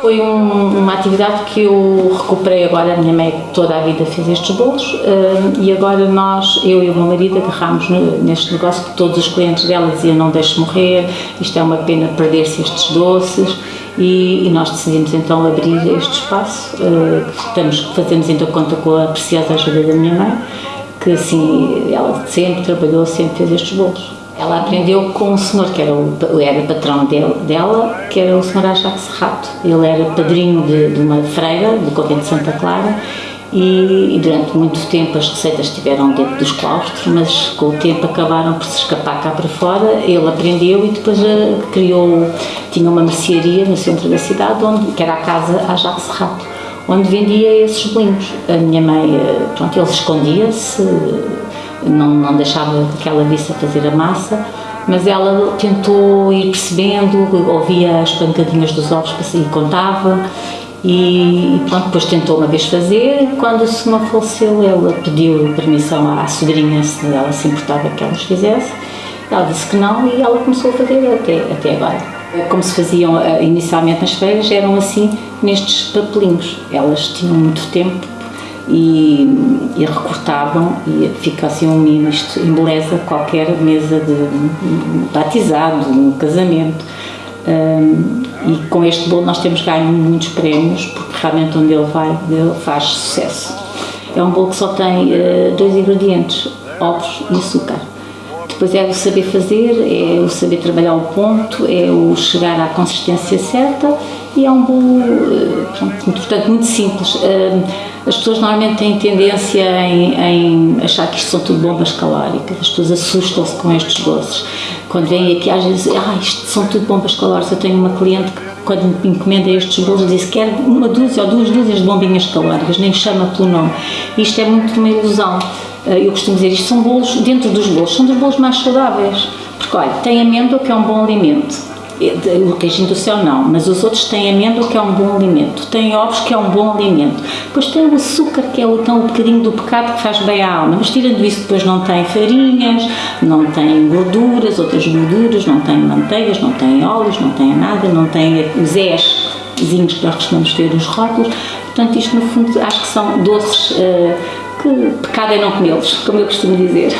Foi um- uma atividade que eu recuperei agora, a minha mãe toda a vida fez estes bolos eh, e agora nós, eu e o meu marido agarramos neste negócio que todos os clientes dela diziam não deixe morrer, isto é uma pena perder-se estes doces e, e nós decidimos então abrir este espaço, que estamos, fazemos ainda conta com a preciosa ajuda da minha mãe, que assim, ela sempre trabalhou, sempre fez estes bolos. Ela aprendeu com um senhor que era o era patrão del- dela, que era o senhor Ajax Serrato. Ele era padrinho de, de uma freira do convento de Santa Clara e, e durante muito tempo as receitas estiveram dentro dos claustros, mas com o tempo acabaram por se escapar cá para fora. Ele aprendeu e depois eh, criou, tinha uma mercearia no centro da cidade, onde, que era a casa Ajax Serrato, onde vendia esses bolinhos. A minha mãe, eh, pronto, ele escondia-se, não, não deixava que ela visse a fazer a massa, mas ela tentou ir percebendo, ouvia as pancadinhas dos ovos e contava, e, pronto, depois tentou uma vez fazer, quando o senhor faleceu, ela pediu permissão à sobrinha se ela se importava que ela os fizesse, ela disse que não e ela começou a fazer até, até agora. Como se faziam eh, inicialmente nas feiras, eram assim nestes papelinhos. Elas tinham muito tempo e, e recortavam e fica assim um mimo, isto embeleza qualquer mesa de um batizado, um casamento. Hum, e com este bolo nós temos ganho muitos prémios, porque realmente onde ele vai, ele faz sucesso. É um bolo que só tem eh, dois ingredientes, ovos e açúcar. Depois é o saber fazer, é o saber trabalhar o ponto, é o chegar à consistência certa e é um bolo, pronto, portanto, muito simples. Eh, As pessoas normalmente têm tendência em, em achar que isto são tudo bombas calóricas, as pessoas assustam-se com estes doces. Quando vêm aqui, às vezes, ah, isto são tudo bombas calóricas. Eu tenho uma cliente que, quando me encomenda estes bolos, diz que quer uma dúzia ou duas dúzias de bombinhas calóricas, nem chama pelo nome. Isto é muito uma ilusão. Eh, Eu costumo dizer, isto são bolos, dentro dos bolos, são dos bolos mais saudáveis. Porque, olha, tem amêndoa, que é um bom alimento. O queijinho do céu não, mas os outros têm amêndoa, que é um bom alimento. Tem ovos, que é um bom alimento. Depois tem o açúcar, que é o, um bocadinho do pecado que faz bem à alma. Mas tirando isso, depois não tem farinhas, não tem gorduras, outras gorduras, não tem manteigas, não tem óleos, não tem nada, não tem os Zzinhos que nós costumamos ter nos rótulos. Portanto, isto no fundo acho que são doces eh, que pecado é não comê-los, como eu costumo dizer.